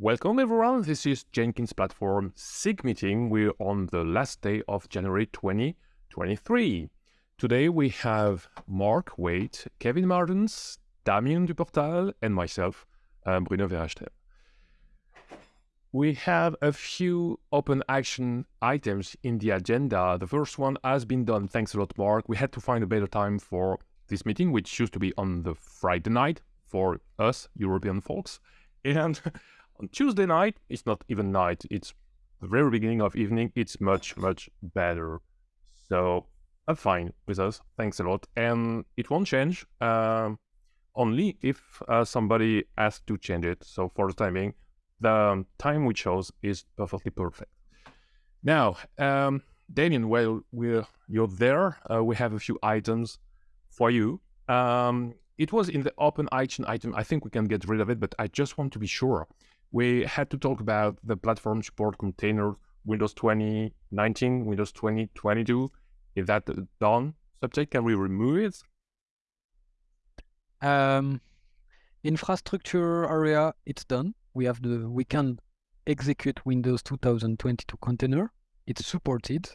Welcome everyone, this is Jenkins Platform SIG meeting. We're on the last day of January 2023. Today we have Mark Waite, Kevin Martens, Damien Duportal, and myself, uh, Bruno Verachten. We have a few open action items in the agenda. The first one has been done. Thanks a lot, Mark. We had to find a better time for this meeting, which used to be on the Friday night for us European folks. And on Tuesday night, it's not even night, it's the very beginning of evening, it's much, much better. So I'm fine with us, thanks a lot. And it won't change, um, only if uh, somebody asks to change it. So for the timing, the time we chose is perfectly perfect. Now, um, Damien, while we're, you're there, uh, we have a few items for you. Um, it was in the open action item. I think we can get rid of it, but I just want to be sure we had to talk about the platform support container Windows 2019, Windows 2022. Is that done subject? Can we remove it? Um, infrastructure area, it's done. We have the we can execute Windows 2022 container. It's supported,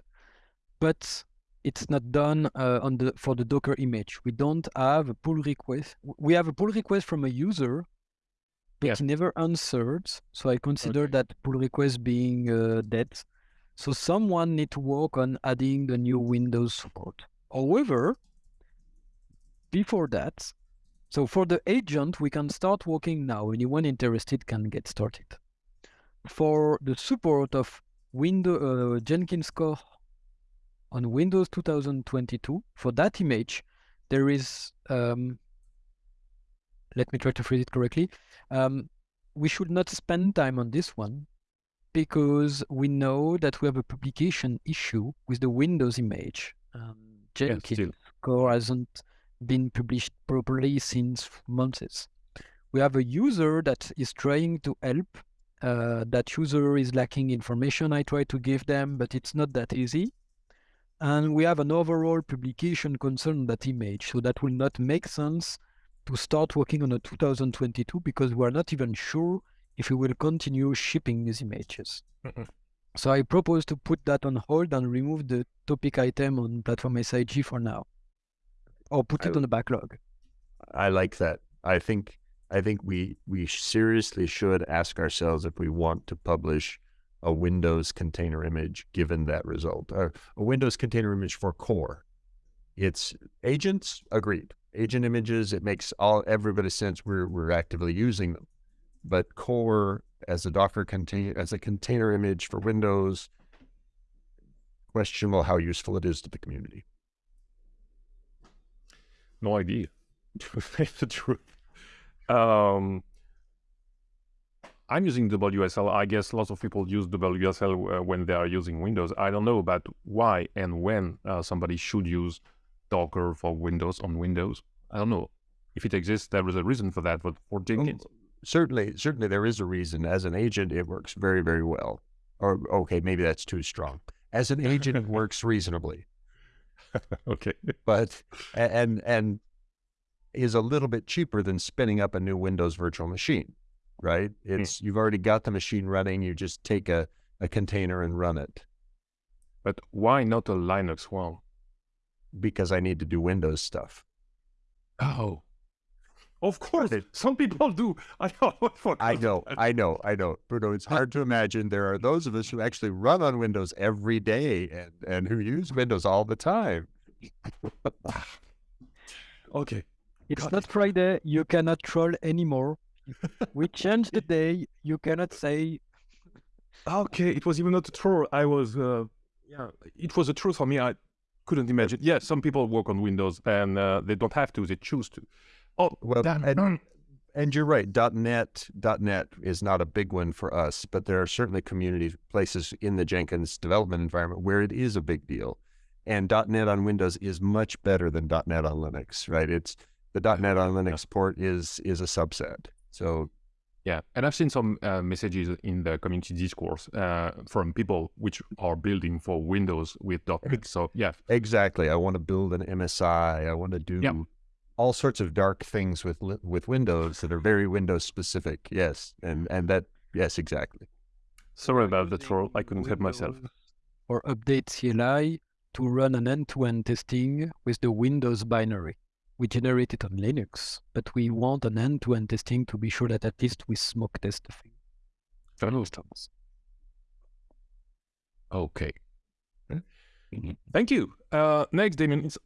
but it's not done uh, on the for the Docker image. We don't have a pull request. We have a pull request from a user but yes. never answered. So I consider okay. that pull request being uh, dead. So someone need to work on adding the new Windows support. However, before that, so for the agent, we can start working now. Anyone interested can get started. For the support of Windows uh, Jenkins core on Windows 2022, for that image, there is um, let me try to phrase it correctly. Um, we should not spend time on this one because we know that we have a publication issue with the Windows image. Um, Jenkins yes, core hasn't been published properly since months. We have a user that is trying to help. Uh, that user is lacking information I try to give them, but it's not that easy. And we have an overall publication concern that image, so that will not make sense to start working on a 2022 because we're not even sure if we will continue shipping these images. Mm-hmm. So I propose to put that on hold and remove the topic item on platform SIG for now, or put it I, on the backlog. I like that. I think I think we we seriously should ask ourselves if we want to publish a Windows container image given that result, or a Windows container image for core. It's agents agreed agent images, it makes all every bit of sense. We're we're actively using them, but core as a Docker container as a container image for Windows, questionable how useful it is to the community. No idea, to say the truth. Um, I'm using WSL. I guess lots of people use WSL uh, when they are using Windows. I don't know about why and when uh, somebody should use Docker for Windows on Windows. I don't know if it exists. There is a reason for that, but for Jenkins, um, certainly, certainly there is a reason. As an agent, it works very, very well. Or okay, maybe that's too strong. As an agent, it works reasonably. okay, but and and is a little bit cheaper than spinning up a new Windows virtual machine, right? Hmm. It's you've already got the machine running. You just take a a container and run it. But why not a Linux one? Because I need to do Windows stuff. Oh, of course. Some people do. I know. I know. I know. I know. Bruno, it's hard to imagine there are those of us who actually run on Windows every day and, and who use Windows all the time. okay. It's Got not it. Friday. You cannot troll anymore. we changed the day. You cannot say. Okay. It was even not a troll. I was, uh, yeah, it was a truth for me. I, couldn't imagine. Yeah, some people work on Windows and uh, they don't have to; they choose to. Oh, well, and, and you're right. .NET .NET is not a big one for us, but there are certainly community places in the Jenkins development environment where it is a big deal. And .NET on Windows is much better than .NET on Linux, right? It's the .NET on Linux port is is a subset. So yeah, and I've seen some uh, messages in the community discourse uh, from people which are building for Windows with .NET. So yeah, exactly. I want to build an MSI. I want to do yeah. all sorts of dark things with with Windows that are very Windows specific. Yes, and and that Yes, exactly. Sorry about the troll. I couldn't help myself. Or update CLI to run an end-to-end testing with the Windows binary. We generate it on Linux, but we want an end-to-end testing to be sure that at least we smoke test the thing. For instance. Okay. Thank you. Uh, next, Damien, it's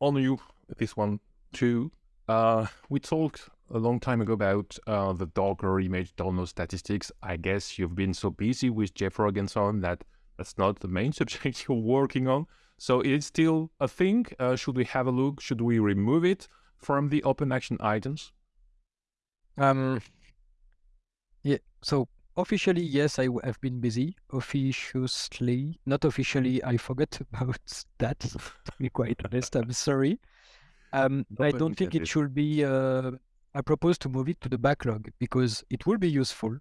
on you. This one too. Uh, we talked a long time ago about uh, the Docker image download statistics. I guess you've been so busy with JFrog and so on that that's not the main subject you're working on. So it's still a thing. Uh, should we have a look? Should we remove it from the open action items? Um, yeah. So officially, yes, I have been busy. Officiously, not officially, I forgot about that. to be quite honest, I'm sorry. Um, I don't think it should be. Uh, I propose to move it to the backlog because it will be useful.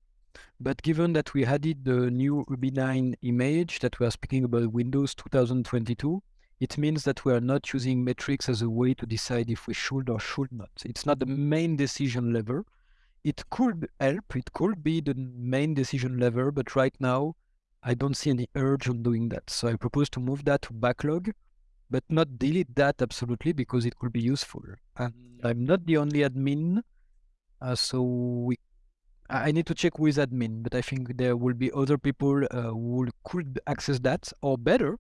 But given that we added the new UBI 9 image that we are speaking about Windows 2022, it means that we are not using metrics as a way to decide if we should or should not. It's not the main decision lever. It could help, it could be the main decision lever, but right now I don't see any urge on doing that. So I propose to move that to backlog, but not delete that absolutely because it could be useful. And I'm not the only admin, uh, so we I need to check with admin, but I think there will be other people uh, who could access that, or better,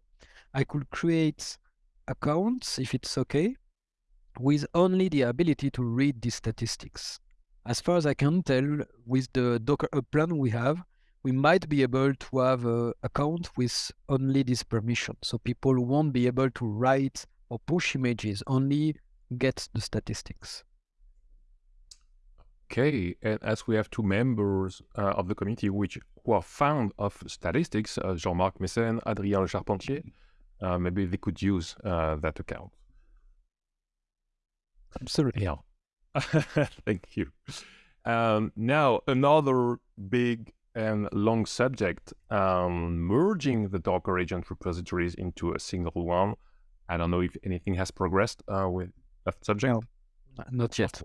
I could create accounts if it's okay, with only the ability to read the statistics. As far as I can tell, with the Docker Hub plan we have, we might be able to have an account with only this permission, so people won't be able to write or push images, only get the statistics. Okay, and as we have two members uh, of the committee which who are fond of statistics, uh, Jean-Marc Meessen, Adrien Lecharpentier, uh, maybe they could use uh, that account. Absolutely. Yeah. Thank you. Um, now, another big and long subject, um, merging the Docker agent repositories into a single one. I don't know if anything has progressed uh, with that subject. No, Not yet.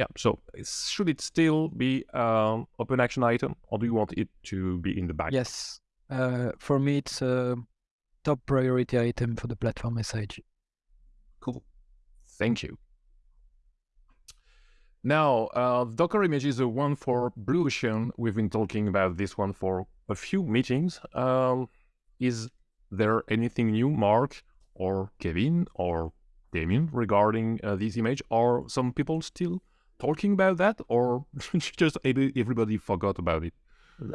Yeah. So should it still be um, open action item, or do you want it to be in the back? Yes. Uh, for me, it's a top priority item for the platform SIG. Cool. Thank you. Now, uh, Docker image is the one for Blue Ocean. We've been talking about this one for a few meetings. Um, is there anything new, Mark or Kevin or Damien, regarding uh, this image? Are some people still talking about that, or just every- everybody forgot about it?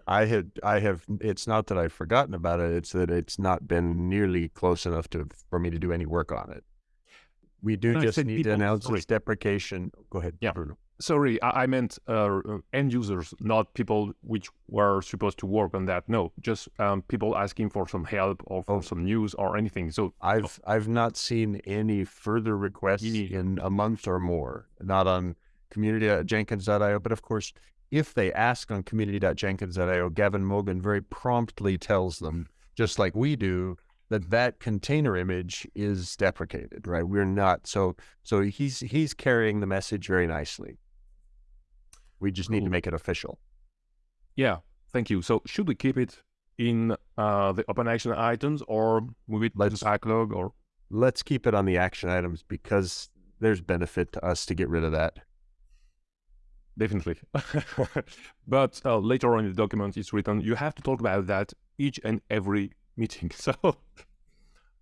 I had, I have. It's not that I've forgotten about it. It's that it's not been nearly close enough to for me to do any work on it. We do No, just need people, to announce sorry. its deprecation. Go ahead, Yeah. Bruno. Sorry, I, I meant uh, uh, end users, not people which were supposed to work on that. No, just um, people asking for some help or for Oh. some news or anything. So I've I've not seen any further requests in a month or more. Not on community.jenkins.io, but of course, if they ask on community.jenkins.io, Gavin Mogan very promptly tells them, just like we do, that that container image is deprecated. Right? We're not so so he's he's carrying the message very nicely. We just need to make it official. yeah, thank you. So should we keep it in uh, the open action items or move it Let's- the backlog or Let's keep it on the action items because there's benefit to us to get rid of that. Definitely. but uh, later on in the document, it's written you have to talk about that each and every meeting. So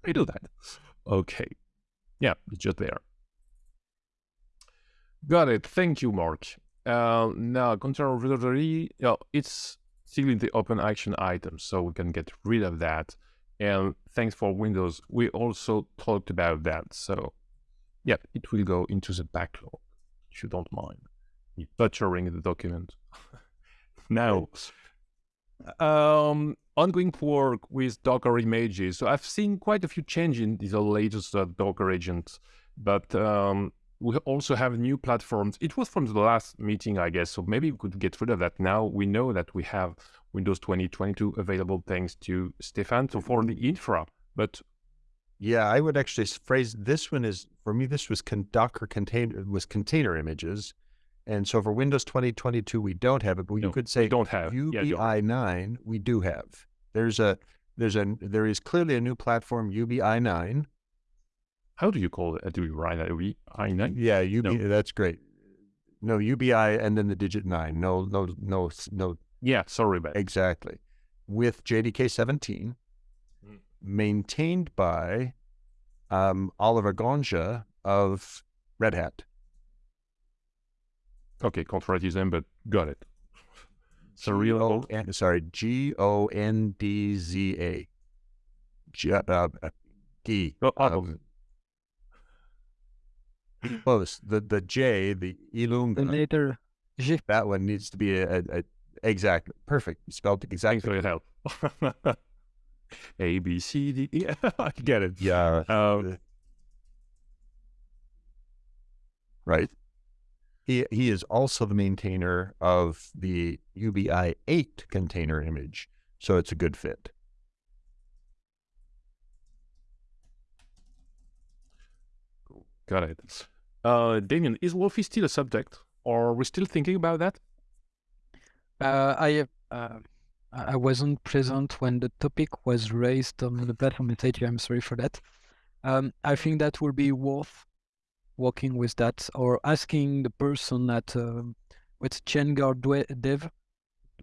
we do that. Okay. Yeah, it's just there. Got it. Thank you, Mark. Uh, now, container repository, yeah, it's still in the open action item, so we can get rid of that. And thanks for Windows, we also talked about that. So, yeah, it will go into the backlog, if you don't mind butchering the document. now, um, ongoing work with Docker images. So I've seen quite a few changes in the latest uh, Docker agent, but um, we also have new platforms. It was from the last meeting, I guess, so maybe we could get rid of that. Now we know that we have Windows 2022 available thanks to Stefan. So for the infra, but Yeah, I would actually phrase this one is for me. This was con- Docker container was container images, And so for Windows 2022, we don't have it, but you could say don't have. Yeah, you're right. UBI 9, we do have. There's a, there's a, there is clearly a new platform, UBI 9. How do you call it? Do you write it? We I nine? Yeah, UBI, No. that's great. No, UBI and then the digit 9. No, no, no, no, Yeah, sorry about exactly. With JDK 17, Mm. maintained by um, Oliver Gondža of Red Hat. Okay, contraritism, but got it. So real G-O- N- sorry, G O N D Z A. G- uh, uh, Oh, um, close. The the J, the The Ilunga, later G. that one needs to be a, a, a exact perfect. You spelled it Thanks exactly. for your help. A B C D. E. I get it. Yeah. Um, right. He he is also the maintainer of the UBI eight container image, so it's a good fit. got it. Uh, Damien, is Wolfi still a subject, or are we still thinking about that? Uh, I uh, I I wasn't present when the topic was raised on the platform message. I'm sorry for that. Um, I think that will be worth working with that or asking the person at um with Chainguard Dwe- Dev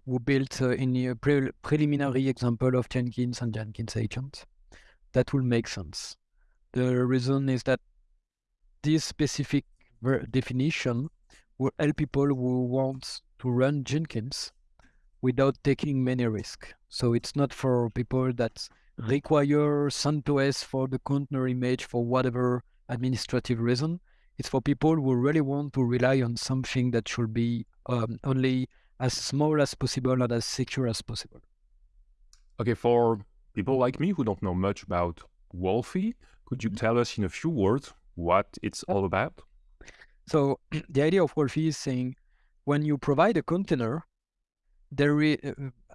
who built uh, in a pre- preliminary example of Jenkins and Jenkins agent. That will make sense. The reason is that this specific definition will help people who want to run Jenkins without taking many risks. So it's not for people that require CentOS for the container image for whatever administrative reason. It's for people who really want to rely on something that should be um, only as small as possible and as secure as possible. Okay, for people like me who don't know much about Wolfi, could you tell us in a few words what it's all about? So the idea of Wolfi is saying when you provide a container, there uh,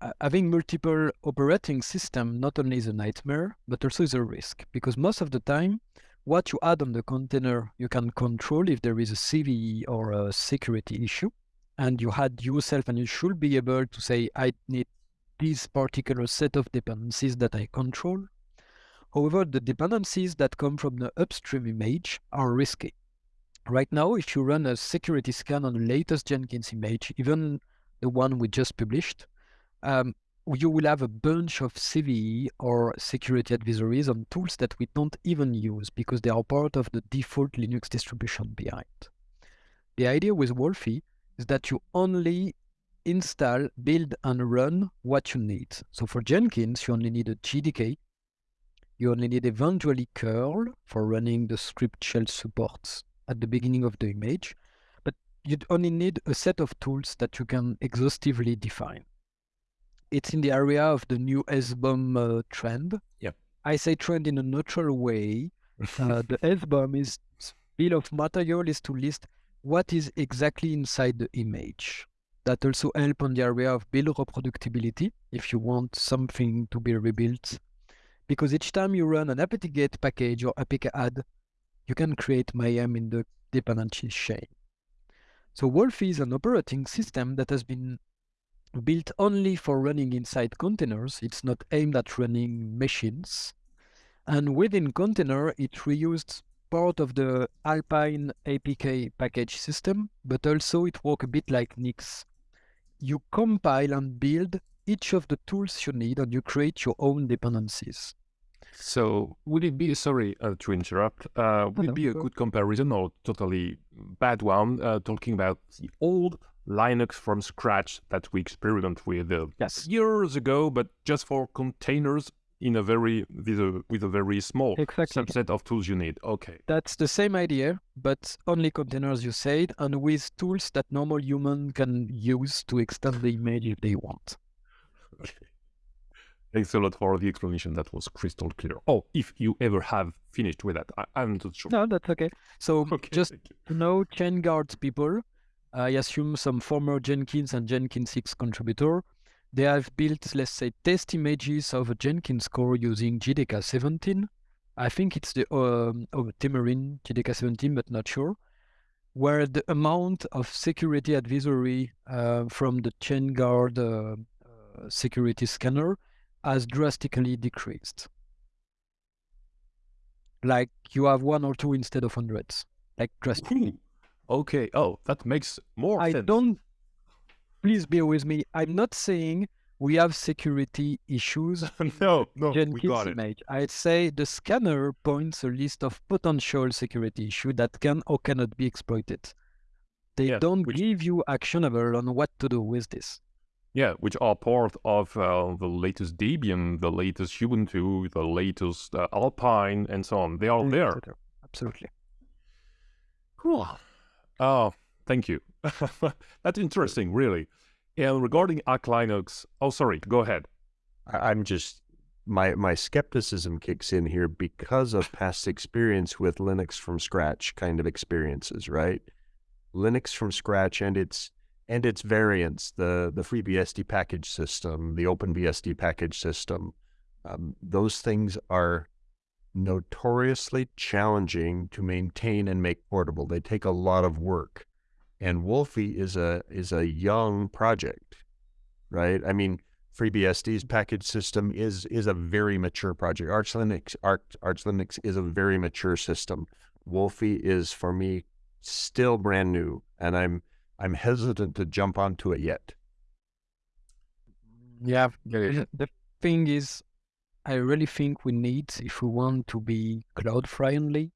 uh, having multiple operating system not only is a nightmare, but also is a risk because most of the time, what you add on the container, you can control if there is a CVE or a security issue, and you had yourself, and you should be able to say, I need this particular set of dependencies that I control. However, the dependencies that come from the upstream image are risky. Right now, if you run a security scan on the latest Jenkins image, even the one we just published, um, you will have a bunch of CVE or security advisories on tools that we don't even use because they are part of the default Linux distribution behind. The idea with Wolfi is that you only install, build, and run what you need. So for Jenkins, you only need a JDK. You only need eventually curl for running the script shell supports at the beginning of the image, but you only need a set of tools that you can exhaustively define. It's in the area of the new SBOM uh, trend. Yeah. I say trend in a neutral way. Uh, the SBOM is bill of material is to list what is exactly inside the image. That also help on the area of build reproducibility if you want something to be rebuilt. Because each time you run an apt-get package or apk add, you can create mayhem in the dependency chain. So Wolfi is an operating system that has been built only for running inside containers. It's not aimed at running machines. And within container, it reused part of the Alpine APK package system, but also it works a bit like Nix. You compile and build each of the tools you need and you create your own dependencies. So would it be sorry uh, to interrupt? Uh, would no, it be a good comparison or totally bad one? Uh, talking about the old Linux from scratch that we experimented with uh, Yes. years ago, but just for containers in a very with a, with a very small Exactly. subset of tools you need. Okay. That's the same idea, but only containers you said, and with tools that normal human can use to extend the image if they want. Thanks a lot for the explanation. That was crystal clear. Oh, if you ever have finished with that, I, I'm not sure. No, that's okay. So Okay. just thank you. to know Chainguard's people, I assume some former Jenkins and Jenkins 6 contributor, they have built, let's say, test images of a Jenkins core using JDK 17. I think it's the um, of Temurin JDK 17, but not sure. where the amount of security advisory uh, from the ChainGuard uh, uh, security scanner has drastically decreased. Like you have one or two instead of hundreds, like drastically. Okay. Oh, that makes more I sense. don't. Please bear with me. I'm not saying we have security issues no, no, we Jenkins got it. I'd say the scanner points a list of potential security issues that can or cannot be exploited. They Yeah, don't which- give you actionable on what to do with this. Yeah, which are part of uh, the latest Debian, the latest Ubuntu, the latest uh, Alpine, and so on. They are there. Absolutely. Cool. Oh, thank you. That's interesting, really. And regarding Arch Linux, oh, sorry, go ahead. I'm just my my skepticism kicks in here because of past experience with Linux from scratch kind of experiences, right? Linux from scratch and its and its variants, the the FreeBSD package system, the OpenBSD package system, um, those things are notoriously challenging to maintain and make portable. They take a lot of work, and Wolfi is a is a young project, right? I mean, FreeBSD's package system is is a very mature project. Arch Linux Arch, Arch Linux is a very mature system. Wolfi is for me still brand new, and I'm I'm hesitant to jump onto it yet. Yeah. The thing is, I really think we need, if we want to be cloud friendly,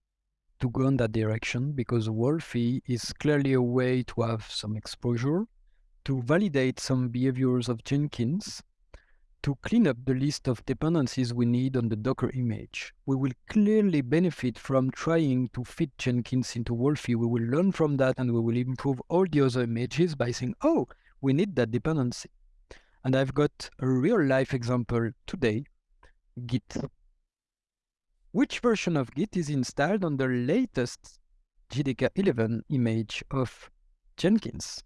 to go in that direction because Wolfi is clearly a way to have some exposure, to validate some behaviors of Jenkins, to clean up the list of dependencies we need on the Docker image. We will clearly benefit from trying to fit Jenkins into Wolfi. We will learn from that and we will improve all the other images by saying, oh, we need that dependency. And I've got a real life example today Git. Which version of Git is installed on the latest JDK 11 image of Jenkins?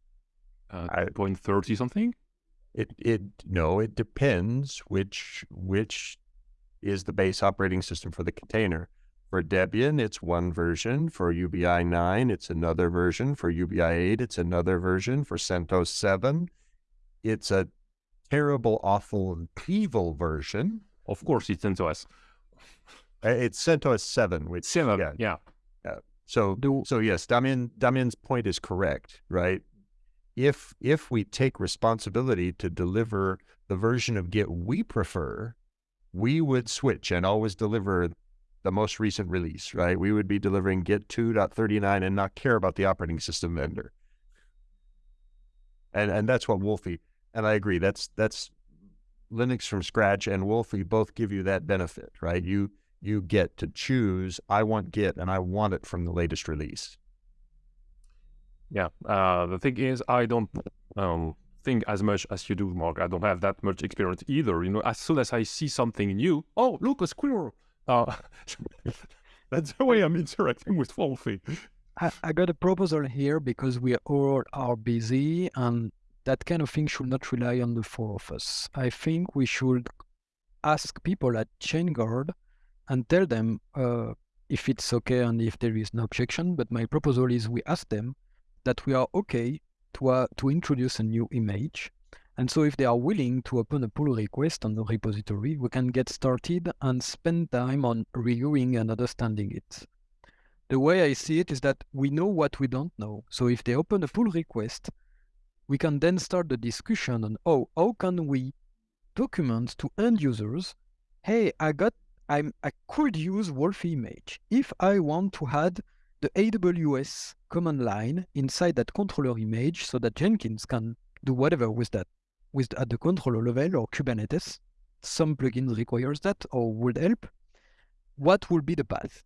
Uh, I- point thirty something. It it no, it depends which which is the base operating system for the container. For Debian, it's one version. For UBI 9, it's another version. For UBI 8, it's another version. For CentOS 7, it's a terrible, awful, evil version. Of course, it's CentOS Uh, It's CentOS 7, which seven. yeah. Yeah. So Do- so yes, Damien Damien's point is correct, right? If if we take responsibility to deliver the version of Git we prefer, we would switch and always deliver the most recent release, right? We would be delivering Git 2.39 and not care about the operating system vendor. And and that's what Wolfi and I agree. That's that's Linux from scratch and Wolfi both give you that benefit, right? You you get to choose I want Git and I want it from the latest release. Yeah. Uh, the thing is, I don't um, think as much as you do, Mark. I don't have that much experience either. You know, as soon as I see something new, oh, look, a squirrel. Uh, that's the way I'm interacting with Wolfi. I, I got a proposal here because we all are busy and that kind of thing should not rely on the four of us. I think we should ask people at ChainGuard and tell them uh, if it's okay and if there is no objection. But my proposal is we ask them that we are okay to, uh, to introduce a new image. And so if they are willing to open a pull request on the repository, we can get started and spend time on reviewing and understanding it the way I see it is that we know what we don't know. So if they open a pull request, we can then start the discussion on oh, how can we document to end users, hey, I got I'm I could use Wolf image if I want to add the AWS command line inside that controller image so that Jenkins can do whatever with that with at the controller level or Kubernetes. Some plugins requires that or would help. What would be the path?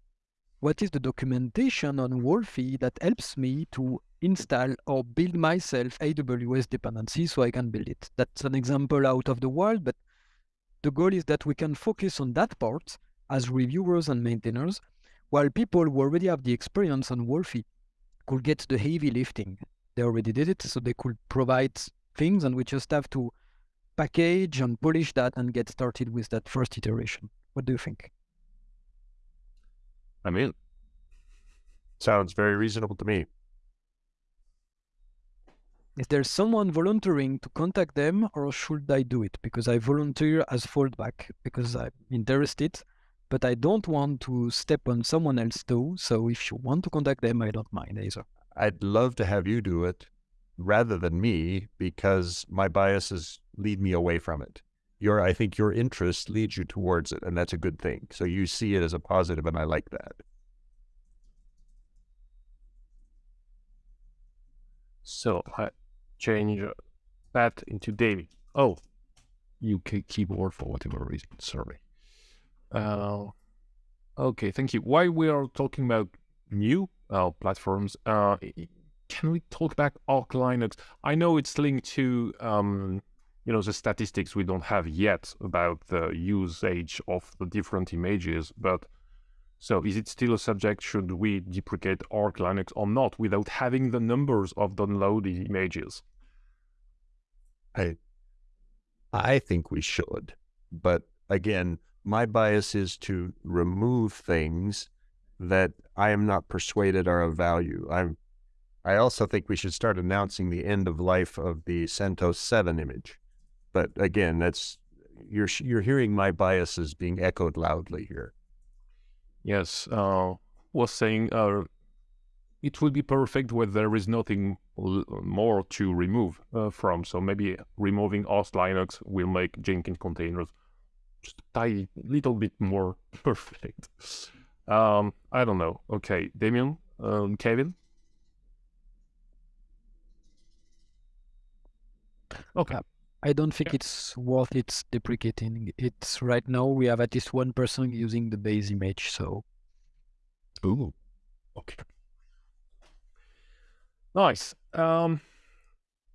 What is the documentation on Wolfi that helps me to install or build myself AWS dependency so I can build it. That's an example out of the wild, but the goal is that we can focus on that part as reviewers and maintainers, while people who already have the experience on Wolfi could get the heavy lifting. They already did it, so they could provide things, and we just have to package and polish that and get started with that first iteration. What do you think? I mean, Sounds very reasonable to me. is there someone volunteering to contact them or should I do it? Because I volunteer as fallback because I'm interested, but I don't want to step on someone else's toe. So if you want to contact them, I don't mind either. I'd love to have you do it rather than me because my biases lead me away from it. Your, I think your interest leads you towards it, and that's a good thing. So you see it as a positive, and I like that. So I change that into David. Oh, UK keyboard for whatever reason. Sorry. Uh, okay, thank you. While we are talking about new uh, platforms, uh, can we talk about Arch Linux? I know it's linked to um, you know the statistics we don't have yet about the usage of the different images, but so is it still a subject? Should we deprecate Arch Linux or not without having the numbers of downloaded images? I I think we should. But again, my bias is to remove things that I am not persuaded are of value. I'm I also think we should start announcing the end of life of the CentOS 7 image. But again, that's you're you're hearing my biases being echoed loudly here. Yes, uh, was saying uh, it would be perfect where there is nothing more to remove uh, from. So maybe removing OS Linux will make Jenkins containers just a tiny little bit more perfect. Um, I don't know. Okay, Damien, um, Kevin. Okay. I don't think yeah. it's worth it deprecating. It's right now we have at least one person using the base image, so. Ooh, okay. Nice. Um,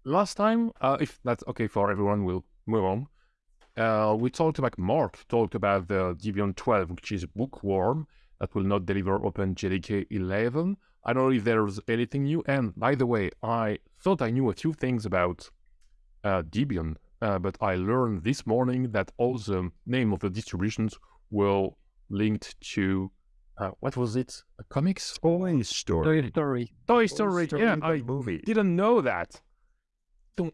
last time, uh, if that's okay for everyone, we'll move on. Uh, we talked about Mark talked about the Debian 12, which is bookworm that will not deliver OpenJDK 11. I don't know if there's anything new. And by the way, I thought I knew a few things about Debian, uh, but I learned this morning that all the name of the distributions were linked to uh, what was it? A comics? Toy Story. Toy Story. Toy Story. Story yeah, I movie. didn't know that.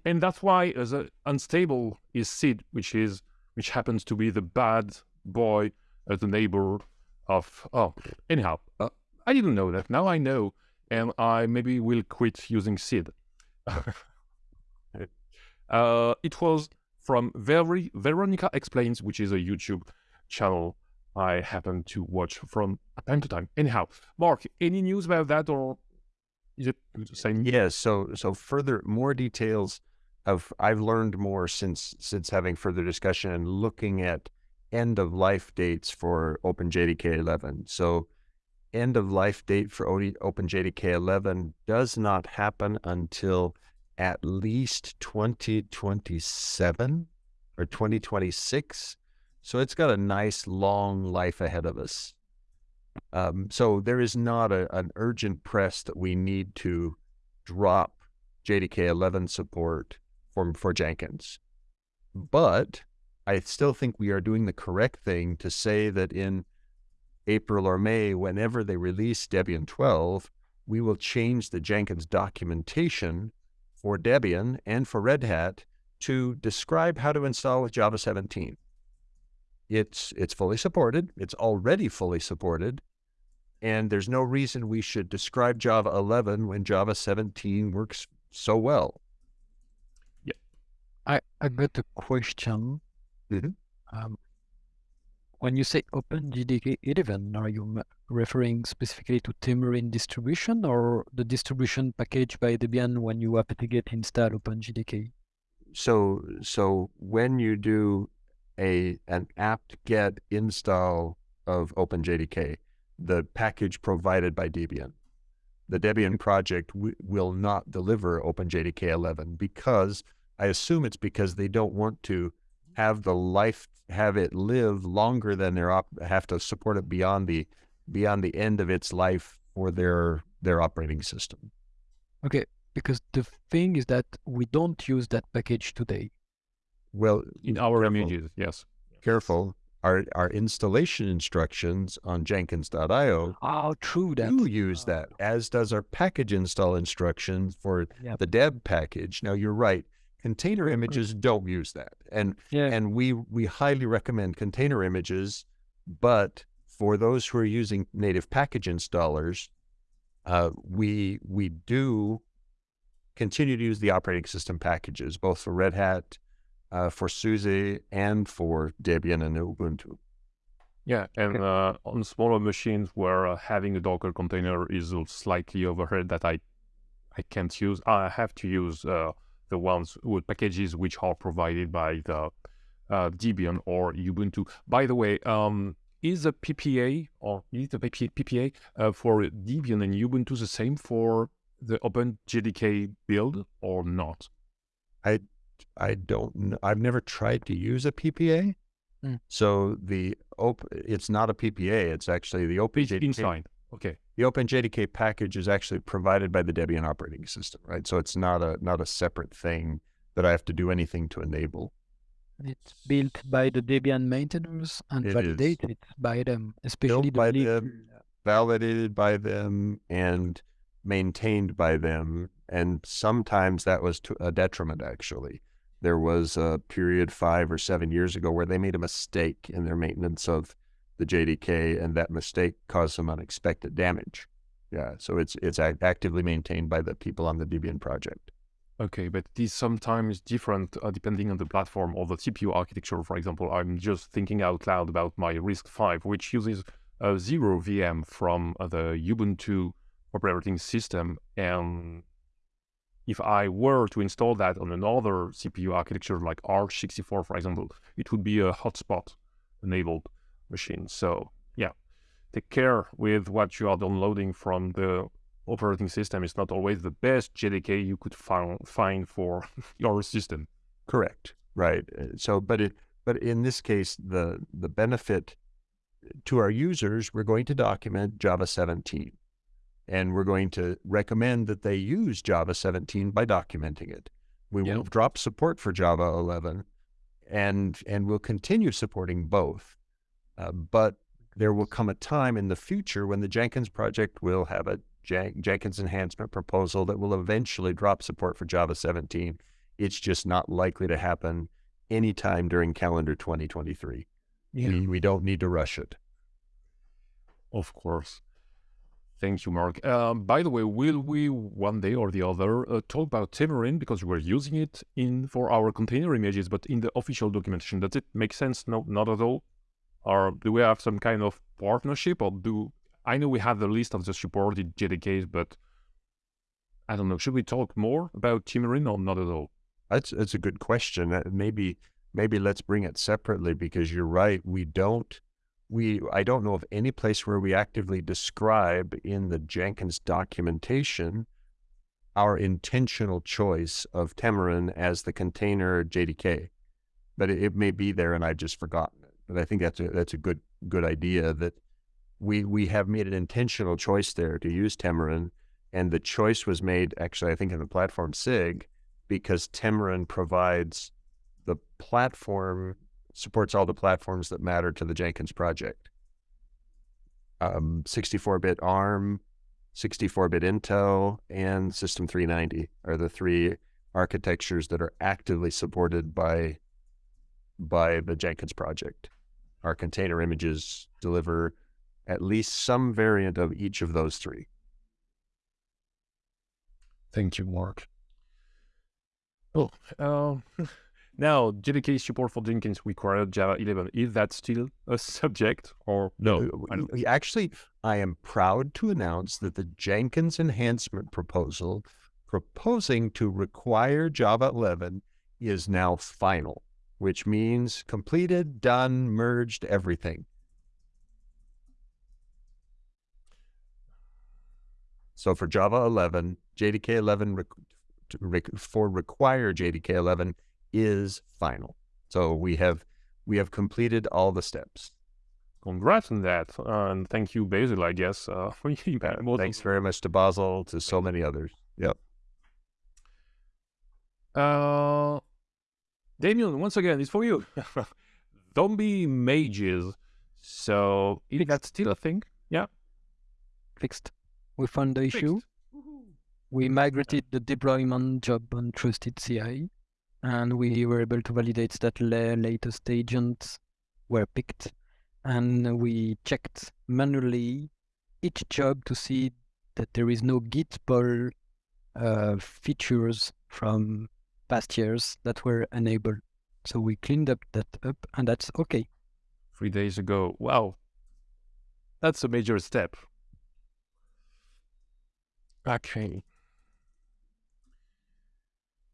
And that's why as a unstable is Sid, which is which happens to be the bad boy, uh, the neighbor of. Oh, anyhow, uh, I didn't know that. Now I know, and I maybe will quit using Sid. Uh, it was from Very Veronica Explains, which is a YouTube channel I happen to watch from time to time. Anyhow, Mark, any news about that, or is it the same? Yes. Yeah, so so further more details of I've learned more since since having further discussion and looking at end of life dates for OpenJDK 11. So end of life date for OpenJDK 11 does not happen until at least 2027 or 2026. So it's got a nice long life ahead of us. Um, so there is not a, an urgent press that we need to drop JDK 11 support for, for Jenkins. But I still think we are doing the correct thing to say that in April or May, whenever they release Debian 12, we will change the Jenkins documentation for Debian and for Red Hat to describe how to install with Java 17. It's, it's fully supported. It's already fully supported. And there's no reason we should describe Java 11 when Java 17 works so well. Yeah. I, I got a question. Mm-hmm. Um, when you say OpenJDK 11, are you referring specifically to Temurin distribution or the distribution package by Debian when you apt-get install OpenJDK? So, so when you do a an apt-get install of OpenJDK, the package provided by Debian, the Debian project will not deliver OpenJDK 11 because I assume it's because they don't want to have the life have it live longer than their op have to support it beyond the beyond the end of its life for their their operating system. Okay, because the thing is that we don't use that package today. Well, in our careful. images, yes. Careful. our our installation instructions on Jenkins.io Oh, true that. do use that, as does our package install instructions for Yeah. the deb package. Now you're right. Container images don't use that. And Yeah. and we we highly recommend container images, but for those who are using native package installers, uh, we we do continue to use the operating system packages, both for Red Hat, uh, for SUSE, and for Debian and Ubuntu. Yeah, and uh, on smaller machines where uh, having a Docker container is a slightly overhead that I I can't use, I have to use uh, the ones with packages which are provided by the uh, Debian or Ubuntu. By the way, um, is a PPA or is the PPA uh, for Debian and Ubuntu the same for the OpenJDK build or not? I I don't. I've never tried to use a PPA. Hmm. So the op- it's not a PPA. It's actually the It's OpenJDK. inside. Okay. The OpenJDK package is actually provided by the Debian operating system, right? So it's not a not a separate thing that I have to do anything to enable. It's built by the Debian maintainers and It is. validated by them, especially the by them. Validated by them and maintained by them, and sometimes that was to a detriment. Actually, there was a period five or seven years ago where they made a mistake in their maintenance of the JDK, and that mistake caused some unexpected damage. Yeah, so it's it's actively maintained by the people on the Debian project. Okay, but it is sometimes different uh, depending on the platform or the CPU architecture. For example, I'm just thinking out loud about my RISC-V, which uses a zero VM from uh, the Ubuntu operating system. And if I were to install that on another CPU architecture like AArch64, for example, it would be a hotspot enabled machine. So yeah, take care with what you are downloading from the operating system is not always the best JDK you could find find for your system. Correct. Right. Uh, So, but it, but in this case, the the benefit to our users, we're going to document Java 17, and we're going to recommend that they use Java 17 by documenting it. We will drop support for Java 11, and and we'll continue supporting both. Uh, but there will come a time in the future when the Jenkins project will have a Jen- Jenkins enhancement proposal that will eventually drop support for Java 17. It's just not likely to happen anytime during calendar 2023. We, we don't need to rush it. Of course. Thank you, Mark. Um, by the way, will we one day or the other uh, talk about Temurin because we're using it in for our container images, but in the official documentation, does it make sense? No, not at all. Or do we have some kind of partnership, or do I know we have the list of the supported JDKs, but I don't know. Should we talk more about Temurin or not at all? That's that's a good question. Maybe maybe let's bring it separately because you're right. We don't we I don't know of any place where we actively describe in the Jenkins documentation our intentional choice of Temurin as the container JDK. But it, it may be there and I've just forgotten. But I think that's a that's a good good idea that we we have made an intentional choice there to use Temurin and the choice was made actually I think in the platform SIG because Temurin provides the platform supports all the platforms that matter to the Jenkins project. Um, 64-bit ARM, 64-bit Intel, and System 390 are the three architectures that are actively supported by by the Jenkins project. Our container images deliver at least some variant of each of those three. Thank you, Mark. Oh, um, now JDK support for Jenkins required Java 11. Is that still a subject or no? Uh, I Actually, I am proud to announce that the Jenkins enhancement proposal proposing to require Java 11 is now final, which means completed, done, merged, everything. So for Java 11, JDK 11 rec- rec- for require JDK 11 is final. So we have we have completed all the steps. Congrats on that, and thank you, Basil. I guess. Uh, for you, most of Thanks very much to Basil, to so many others. Yep. Uh, Damien, once again, it's for you. zombie mages. So is that still a thing? Yeah. Fixed. We found the issue. We migrated the deployment job on Trusted CI, and we were able to validate that the latest agents were picked. And we checked manually each job to see that there is no Git pull uh, features from past years that were enabled. So we cleaned up that up, and that's okay. Three days ago. Wow. That's a major step. Okay.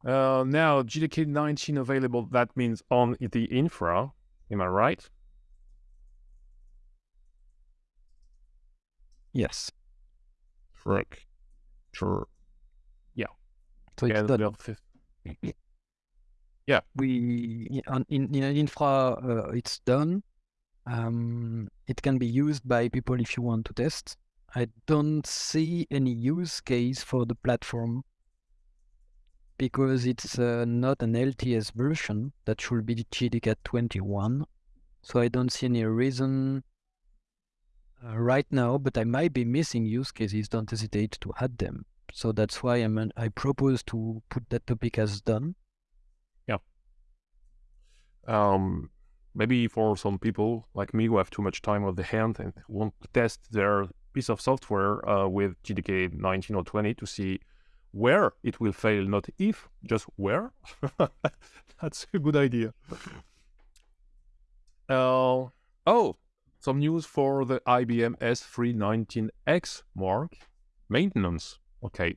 Uh, now JDK 19 available. That means on the infra. Am I right? Yes. Frick. Sure. So it's And done. we in, in infra uh, it's done. Um, it can be used by people if you want to test. I don't see any use case for the platform because it's uh, not an lts version that should be gdcat 21 so i don't see any reason uh, right now but i might be missing use cases. Don't hesitate to add them so that's why i'm an, i propose to put that topic as done Yeah. um, maybe for some people like me who have too much time on the hand and want to test their piece of software uh, with JDK 19 or 20 to see where it will fail, not if, just where. That's a good idea. Uh, oh, some news for the IBM s390x mark maintenance. Okay,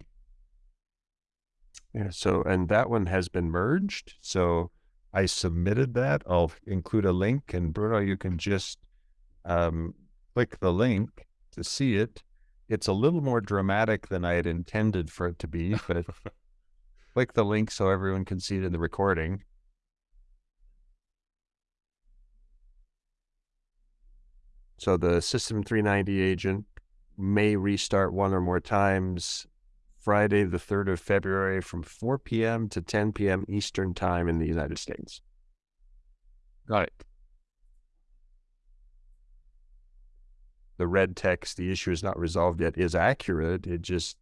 Yeah. So, and that one has been merged. So I submitted that. I'll include a link, and Bruno, you can just um, click the link to see it. It's a little more dramatic than I had intended for it to be, but click the link so everyone can see it in the recording. So the System 390 agent may restart one or more times Friday, the 3rd of February from 4 p.m. to 10 p.m. Eastern Time in the United States. got it. The red text, the issue is not resolved yet, is accurate. It just,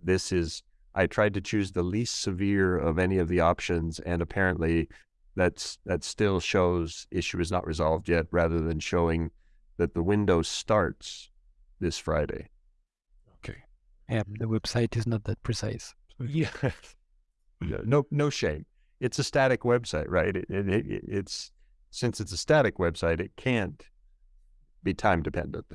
this is, I tried to choose the least severe of any of the options, and apparently that's, that still shows issue is not resolved yet rather than showing that the window starts this Friday. Okay. Yeah, the website is not that precise. Yeah. No, no, no shame. It's a static website, right? It, it, it, it's since it's a static website, it can't be time dependent.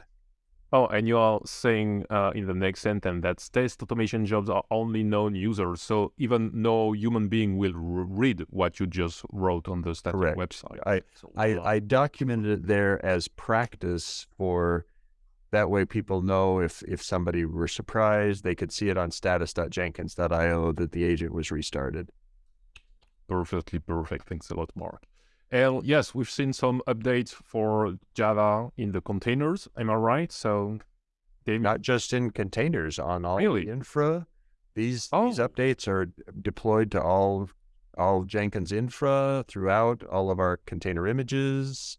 Oh, and you are saying uh, in the next sentence that test automation jobs are only known users, so even no human being will r- read what you just wrote on the static Correct. website. I, So, I, I documented it there as practice for that way people know if if somebody were surprised, they could see it on status.jenkins.io that the agent was restarted. perfectly perfect. Thanks a lot, Mark. And yes, we've seen some updates for Java in the containers. Am I right? So, they Not just in containers, on all Really? the infra. These Oh. these updates are deployed to all all Jenkins infra throughout all of our container images.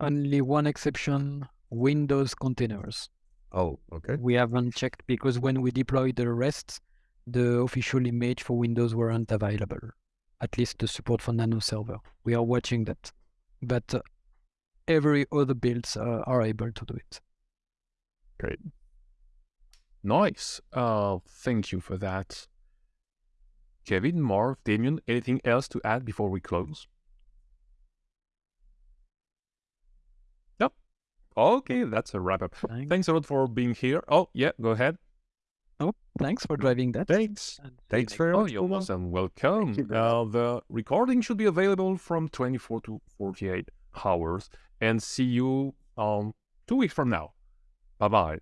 Only one exception Windows containers. Oh, okay. We haven't checked because when we deployed the rest, the official image for Windows weren't available. At least the support for Nano Server. We are watching that. But uh, every other builds uh, are able to do it. Great. nice. Uh, thank you for that. Kevin, Mark, Damien, anything else to add before we close? Okay, that's a wrap up. Thanks. Thanks a lot for being here. Oh, yeah, go ahead. Oh, thanks for driving that. Thanks. And Thanks very Oh, much. you're awesome. Welcome. you Uh, the recording should be available from 24 to 48 hours. And see you um two weeks from now. Bye bye.